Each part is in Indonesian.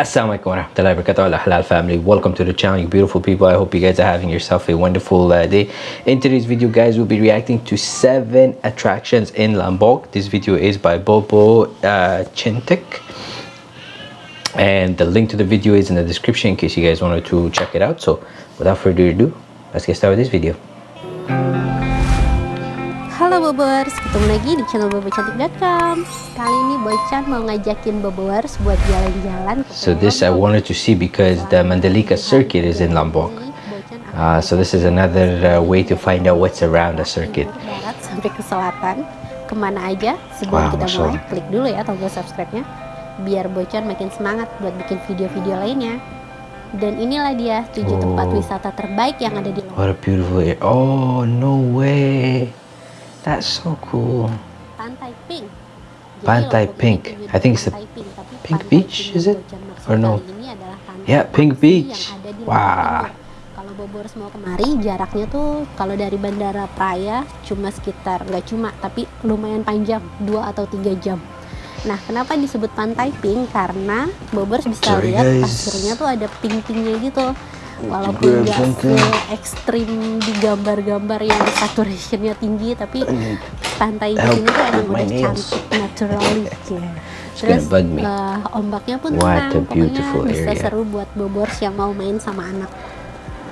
Assalamualaikum warahmatullahi wabarakatuh. Al Halal family. Welcome to the channel you beautiful people. I hope you guys are having yourself a wonderful uh, day. In today's video guys we'll be reacting to seven attractions in Lombok. This video is by Bobo uh, Chintik. And the link to the video is in the description in case you guys wanted to check it out. So without further ado let's get started with this video Bobers, ketemu lagi di channel bobocantik.com Kali ini Boychan mau ngajakin Bobers buat jalan-jalan So this I wanted to see because the Mandalika circuit is in Lombok. Uh, So this is another uh, way to find out what's around the circuit. Barat sampai ke selatan. Ke mana aja? Sebelum Wow, kita mulai Masya Klik dulu ya tombol subscribe-nya. Biar Boychan makin semangat buat bikin video-video lainnya. Dan inilah dia 7 tempat Oh. wisata terbaik yang ada di Lombok What a beautiful area. Oh no way That's so cool Pantai Pink Pantai Pink. I think it's the Pantai Pink, Beach, is it? Or no? Yeah, Pink Beach. Wah. Timur. Kalau Bobors mau kemari jaraknya tuh kalau dari Bandara Praya cuma sekitar nggak cuma tapi lumayan panjang 2 atau 3 jam. Nah, kenapa disebut Pantai Pink? Karena Bobors bisa Sorry, lihat guys. pasirnya tuh ada pink-pinknya gitu. Walaupun nggak ekstrim di gambar-gambar yang saturationnya tinggi, tapi pantai di sini tuh emang udah cantik naturally ya. It's Terus eh, ombaknya pun tenang, pokoknya bisa area. seru buat bobors yang mau main sama anak.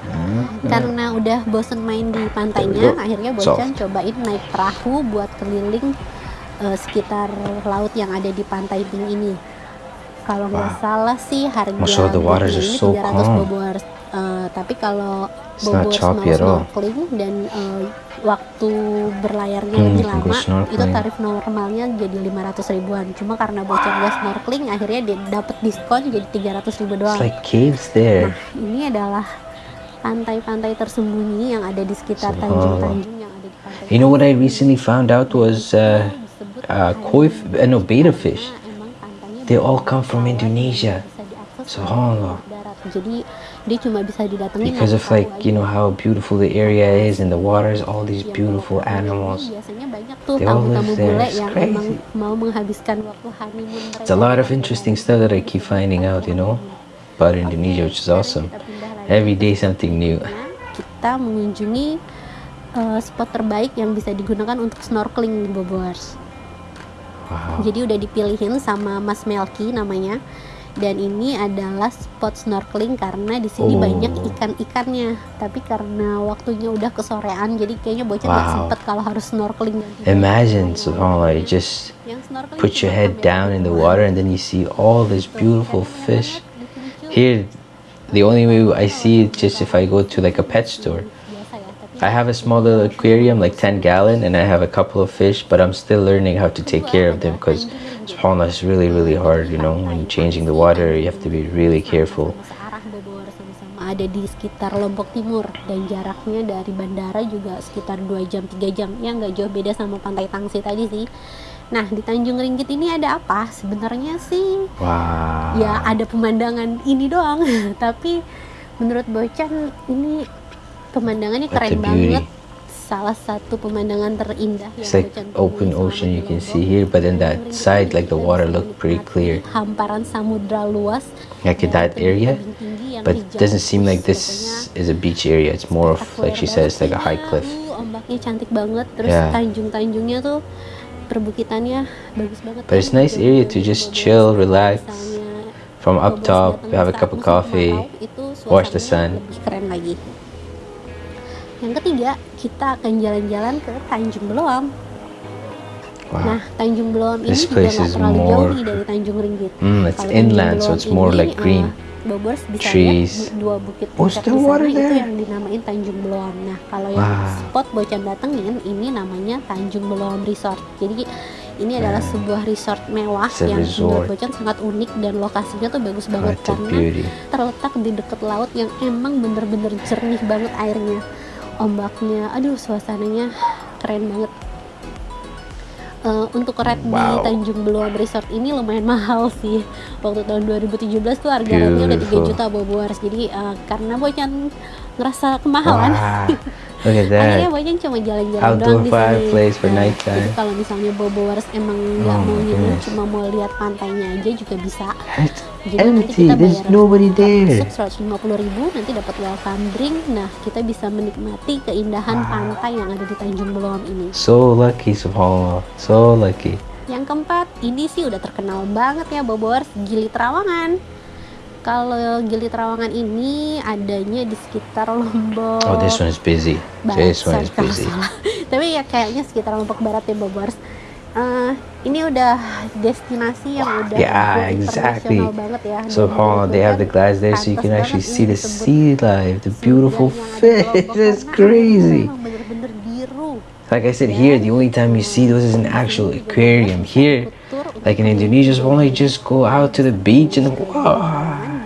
Hmm. Karena udah bosen main di pantainya, akhirnya. Bocan cobain naik perahu buat keliling eh, sekitar laut yang ada di pantai Pink ini. Kalau nggak Wow. salah sih harga ini so 300 calm. bobors. Eh, tapi kalau at all. snorkeling dan eh, waktu berlayarnya Hmm, lebih lama, itu tarif normalnya jadi 500 ribuan. Cuma karena Bocan nggak snorkeling, akhirnya dia dapet diskon jadi 300 ribu It's doang. like caves there Nah, ini adalah pantai-pantai tersembunyi yang ada di sekitar tanjung-tanjung yang ada di pantai. You know what I recently found out was uh, uh, koi, uh, no, beta fish. They all come from Indonesia. Subhanallah. Jadi dia cuma bisa didatengin Because of like, you know how beautiful the area is and the waters, all these Yang beautiful animals. Biasanya banyak tuh They all tamu-tamu live there. bule It's yang emang mau menghabiskan waktu honeymoon. It's a lot of di interesting stuff that I keep finding out, you know, about Indonesia, which is awesome. Every day something new. Nah, kita mengunjungi eh, spot terbaik yang bisa digunakan untuk snorkeling di Bobors. Wow. Jadi udah dipilihin sama Mas Melki namanya. Dan ini adalah spot snorkeling karena di sini Oh. banyak ikan-ikannya. Tapi karena waktunya udah kesorean, jadi kayaknya bocah Wow. sempet kalau harus snorkeling. Imagine, subhanAllah, you just put your head down in the water and then you see all this beautiful fish. Here, the only way I see it just if I go to like a pet store. I have a small little aquarium, like 10 gallon, and I have a couple of fish, but I'm still learning how to take care of them because subhanAllah is really, really hard, you know, when changing the water, you have to be really careful. Ada di sekitar Lombok Timur dan jaraknya dari bandara juga sekitar 2 jam 3 jam ya nggak jauh beda sama pantai Tangsi tadi sih nah di Tanjung Ringgit ini ada apa sebenarnya sih Wow. ya ada pemandangan ini doang tapi menurut Bocan ini pemandangannya keren beauty. banget salah satu pemandangan terindah It's yang like open ocean you can see here, but then that side, like the water look pretty clear. hamparan samudra luas Like in that area, but it doesn't seem like this is a beach area. It's more of, like she says, like a high cliff. Ombaknya cantik banget terus Yeah. tanjung-tanjungnya tuh perbukitannya bagus banget But it's nice area to just chill, relax. From up top, have a cup of coffee, watch the sun. lebih keren lagi yang ketiga kita akan jalan-jalan ke Tanjung Beloam Wow. Nah, Tanjung Beloam ini This juga nggak terlalu jauh more- nih dari Tanjung Ringgit. Mm, it's Kalau Tanjung inland, so it's more ini, like green. eh, Bobors bisa Trees. dua bukit Oh, puncak di sana itu there. yang dinamain Tanjung Beloam. Nah, kalau yang Wow. spot Bocan datengin ini namanya Tanjung Beloam Resort. Jadi ini adalah sebuah resort mewah It's yang menurut. Bocan sangat unik dan lokasinya tuh bagus banget a karena beauty. terletak di dekat laut yang emang bener-bener jernih banget airnya ombaknya aduh suasananya keren banget Eh, untuk red Wow. di Tanjung Beluam Resort ini lumayan mahal sih waktu tahun 2017 tuh harga rednya udah 3 Beautiful. juta boboars jadi eh, karena Bocan ngerasa kemahalan Wow. Look at Akhirnya. Bocen cuma jalan-jalan doang di sini. fireplace for Nah, nighttime. Jadi kalau misalnya Bobowers emang nggak Oh mau goodness. cuma mau lihat pantainya aja juga bisa. Jadi nanti empty. kita There's bayar nobody there. masuk 150 ribu, nanti dapat welcome drink. Nah, kita bisa menikmati keindahan pantai yang ada di Tanjung Benoa ini. So lucky, subhanallah. So lucky. Yang keempat, ini sih udah terkenal banget ya Bobowers, Gili Trawangan. Kalau Gili Trawangan ini adanya di sekitar Lombok. Oh, this one is busy. This one is busy. Tapi ya kayaknya sekitar Lombok Barat ya Bobowers. Eh, ini udah destinasi yang udah Yeah, exactly. banget ya. Dan Subhanallah, they have the glass there so you can actually see the sea life, the beautiful surga yang ada di fish. That's crazy. memang bener-bener biru. Like I said, here the only time you see those is an actual aquarium. Here, like in Indonesia, only just go out to the beach and wow.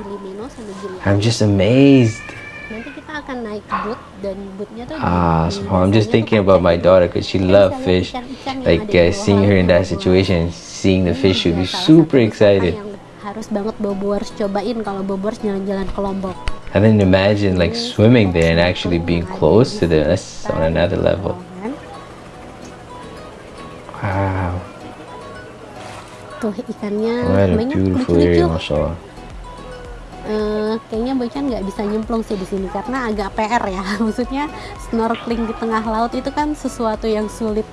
Gili Meno sama Gili I'm just amazed. nanti kita akan naik boot dan bootnya tuh Ah, subhanallah. I'm just thinking about my daughter because she loves fish. Like uh, seeing her in that situation, seeing the fish, she'd be super excited. harus banget cobain kalau jalan-jalan ke Lombok And then imagine like swimming there and actually being close to them. That's on another level. Wow. tuh ikannya What a beautiful area, mashallah. Eh, kayaknya Bocan nggak bisa nyemplung sih di sini karena agak PR ya maksudnya snorkeling di tengah laut itu kan sesuatu yang sulit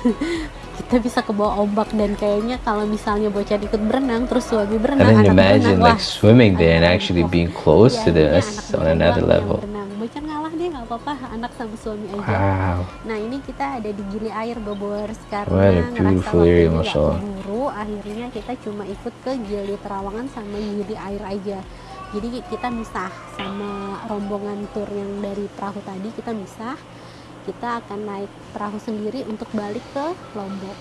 kita bisa ke bawah ombak dan kayaknya kalau misalnya Bocan ikut berenang terus suami berenang anak imagine berenang, like wah, swimming there and actually being close Ya, to anak on another level. Bocan ngalah deh nggak apa-apa anak sama suami aja Wow. Nah ini kita ada di Gili Air Bobors karena What a beautiful area, Masya Allah. akhirnya kita cuma ikut ke Gili Terawangan sama Gili Air aja jadi kita misah sama rombongan tur yang dari perahu tadi kita misah kita akan naik perahu sendiri untuk balik ke Lombok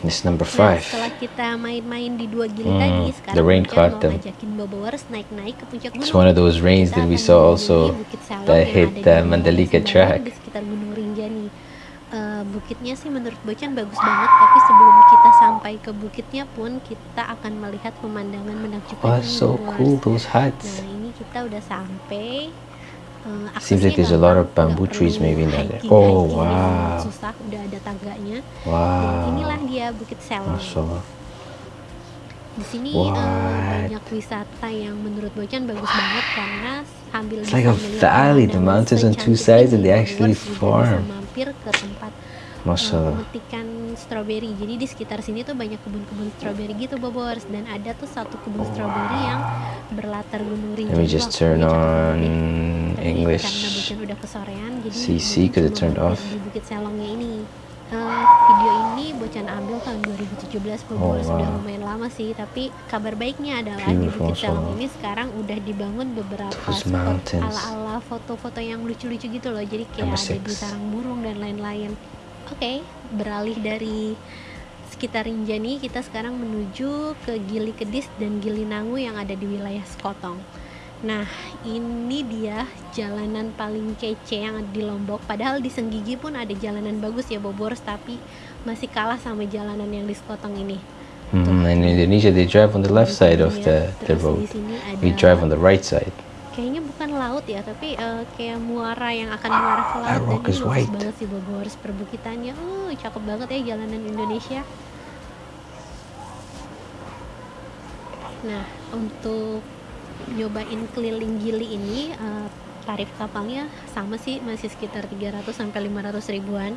This is number Nah, five. setelah kita main-main di dua gili Hmm, tadi, the sekarang rain caught mau them. ngajakin Bobowers naik-naik ke puncak gunung. It's one of those rains Kita that we saw also that hit the Mandalika track. di sekitar Gunung Rinjani. Eh, bukitnya sih menurut Bocan bagus banget, tapi sebelum kita sampai ke bukitnya pun kita akan melihat pemandangan menakjubkan Oh, so cool, those Nah huts. ini kita udah sampai. Eh, Seems like there's a lot of bamboo trees maybe in there. Oh, wow. Susah, udah ada tangganya. Dan Wow. inilah dia Bukit Selong. Mashallah. Di sini What? eh, banyak wisata yang menurut Bocan bagus banget karena sambil It's like a valley, the mountains on two sides and they actually farm. Mampir ke tempat eh, Mashallah. pemetikan stroberi. Jadi di sekitar sini tuh banyak kebun-kebun stroberi gitu, Bobors. Dan ada tuh satu kebun stroberi yang berlatar gunung Rinjani. Let me just turn on. Tapi English. karena Bocan udah kesorean, jadi CC have cuma turned off. Di Bukit Selongnya ini. Eh, video ini Bocan ambil tahun 2017 Oh, sudah lumayan lama sih tapi kabar baiknya adalah di Bukit Selong ini sekarang udah dibangun beberapa spot ala-ala foto-foto yang lucu-lucu gitu loh jadi kayak ada di sarang burung dan lain-lain. Oke beralih dari sekitar Rinjani kita sekarang menuju ke Gili Kedis dan Gili Nangu yang ada di wilayah Sekotong Nah, ini dia jalanan paling kece yang ada di Lombok. Padahal di Senggigi pun ada jalanan bagus ya Bobors, tapi masih kalah sama jalanan yang di Sekotong ini. Mhm, In Indonesia, they drive on the left side of the, the road. Ada We drive on the right side. kayaknya bukan laut ya, tapi eh, kayak muara yang akan mengarah ke laut. that Dan rock is bagus white. banget sih Bobors perbukitannya. Uh, cakep banget ya jalanan Indonesia. Nah, untuk nyobain keliling Gili ini eh, tarif kapalnya sama sih masih sekitar 300 sampai 500 ribuan.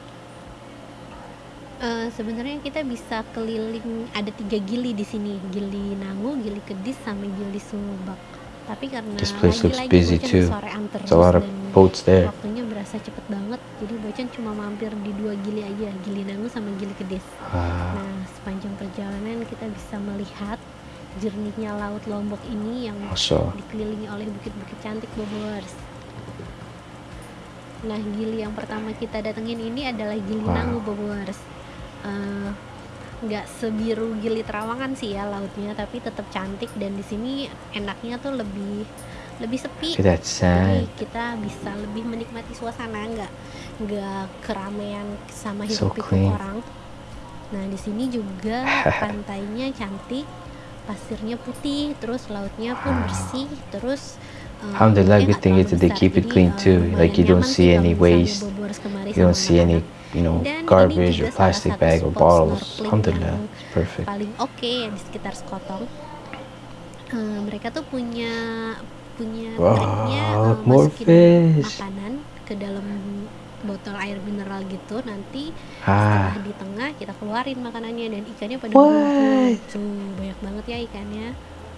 Eh, sebenarnya kita bisa keliling ada tiga gili di sini gili Nangu, gili Kedis, sama gili Subak. Tapi karena lagi-lagi busy Bocan too. sorean terus There's a lot of dan boats there. waktunya berasa cepet banget. Jadi Bocan cuma mampir di dua gili aja, gili Nangu sama gili Kedis. Wow. Nah, sepanjang perjalanan kita bisa melihat jernihnya laut Lombok ini yang Mashallah. dikelilingi oleh bukit-bukit cantik Bobors. Nah, gili yang pertama kita datengin ini adalah Gili Wow. Nangu Bobors. Eh, nggak sebiru Gili Terawangan sih ya lautnya, tapi tetap cantik dan di sini enaknya tuh lebih lebih sepi. Jadi kita bisa lebih menikmati suasana nggak nggak keramaian sama So pikuk clean. orang. Nah di sini juga pantainya cantik, pasirnya putih, terus lautnya pun Wow. bersih, terus eh, Alhamdulillah, good thing is that they keep it clean eh, too. lumayan Like you don't see any waste. You don't see any you know garbage or plastic bag or bottles alhamdulillah it's perfect paling oke yang di sekitar Skotong. Eh, mereka tuh punya punya Wow, triknya eh, more masukin fish. makanan ke dalam botol air mineral gitu nanti ah. setelah di tengah kita keluarin makanannya dan ikannya pada berkumpul tuh banyak banget ya ikannya.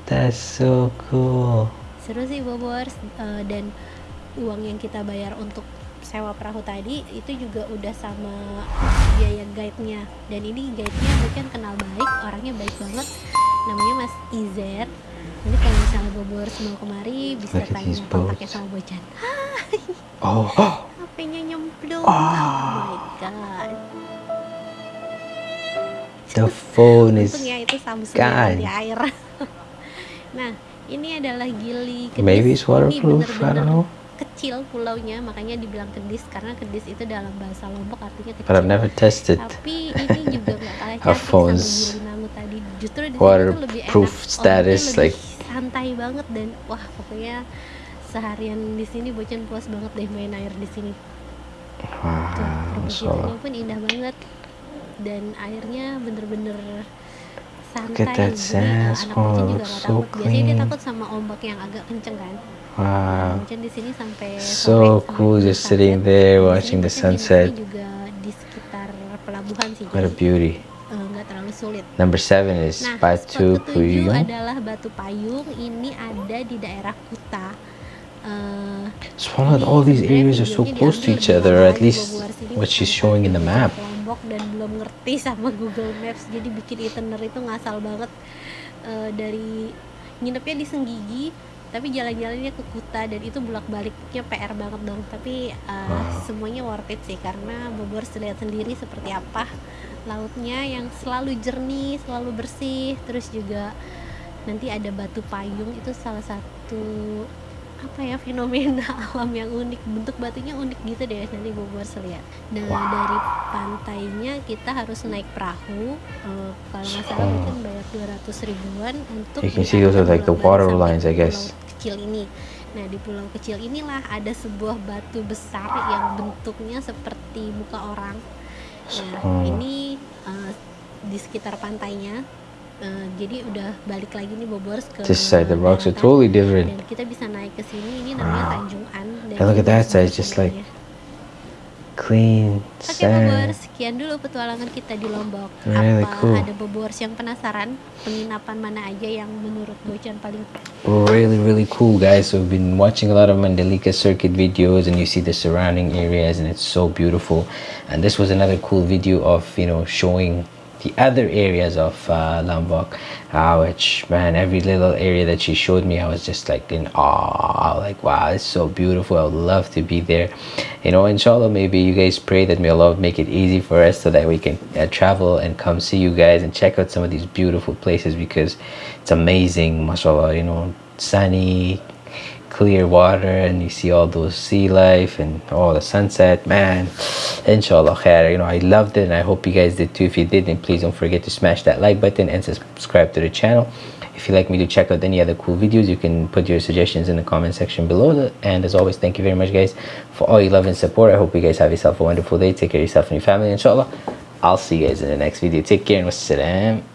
That's so cool. Seru sih Bobors Eh, dan uang yang kita bayar untuk sewa perahu tadi itu juga udah sama biaya guide-nya. Dan ini guide-nya bukan kenal baik orangnya baik banget. Namanya Mas Izer jadi kalau misalnya Bobors mau kemari bisa Look tanya kontaknya sama Bojan oh HP-nya nyemplung Ah. oh my god the phone is ya itu Samsung yang di air. nah, ini adalah gili kedis. maybe it's Ini waterproof I bener-bener don't know kecil pulaunya, makanya dibilang kedis karena kedis itu dalam bahasa Lombok artinya kecil. but I've never tested Tapi ini juga nggak kalah cantik sama gili namu tadi. Justru di tuh lebih waterproof enak. status, like- santai banget dan wah pokoknya seharian di sini Bocan puas banget deh main air di sini. Perbukitannya pun indah banget dan airnya bener-bener santai. at that anak Bocan juga gak so takut. Biasanya dia takut sama ombak yang agak kenceng kan. wow Bocan di sini sampai So sampai cool just sitting there watching the sunset. juga di sekitar pelabuhan sih. what a beauty sulit. number seven is Nah, Batu Puyung adalah Batu Payung. Ini ada di daerah Kuta. Eh, Subhanallah, all these areas are so close to each other, at least what she's showing in the map. Lombok dan belum ngerti sama Google Maps, jadi bikin itinerary itu ngasal banget Eh, dari nginepnya di Senggigi, tapi jalan-jalannya ke Kuta dan itu bolak-baliknya PR banget dong. Tapi eh, Wow. semuanya worth it sih karena Bogor lihat sendiri seperti apa lautnya yang selalu jernih, selalu bersih, terus juga nanti ada batu payung itu salah satu apa ya fenomena alam yang unik bentuk batunya unik gitu deh nanti Bogor lihat nah Wow. dari pantainya kita harus naik perahu Eh, kalau nggak salah Oh. mungkin bayar 200 ribuan untuk You can see those are like the water lines, I guess. pulau kecil ini nah di pulau kecil inilah ada sebuah batu besar yang bentuknya seperti muka orang nah Oh. ini eh, di sekitar pantainya Eh, jadi udah balik lagi nih Bobor ke This side, the rocks are totally different. dan kita bisa naik ke sini ini namanya Wow. Tanjung An dan look at that side, it's just like Clean Oke Bobor, sand. sekian dulu petualangan kita di Lombok. Really Apa cool. ada Bobor yang penasaran penginapan mana aja yang menurut Bocan paling Really, really cool, guys. So we've been watching a lot of Mandalika circuit videos, and you see the surrounding areas, and it's so beautiful. And this was another cool video of you know showing the other areas of uh, Lombok. Uh, which man, every little area that she showed me, I was just like in awe. Like wow, it's so beautiful. I would love to be there. You know, inshallah, maybe you guys pray that may Allah make it easy for us so that we can uh, travel and come see you guys and check out some of these beautiful places because it's amazing, mashallah. You know, sunny, clear water, and you see all those sea life and all the sunset. Man, inshallah, khair. You know, I loved it, and I hope you guys did too. If you did, then please don't forget to smash that like button and subscribe to the channel. If you'd like me to check out any other cool videos, you can put your suggestions in the comment section below. And as always, thank you very much, guys, for all your love and support. I hope you guys have yourself a wonderful day. Take care of yourself and your family, inshallah. I'll see you guys in the next video. Take care and wassalam.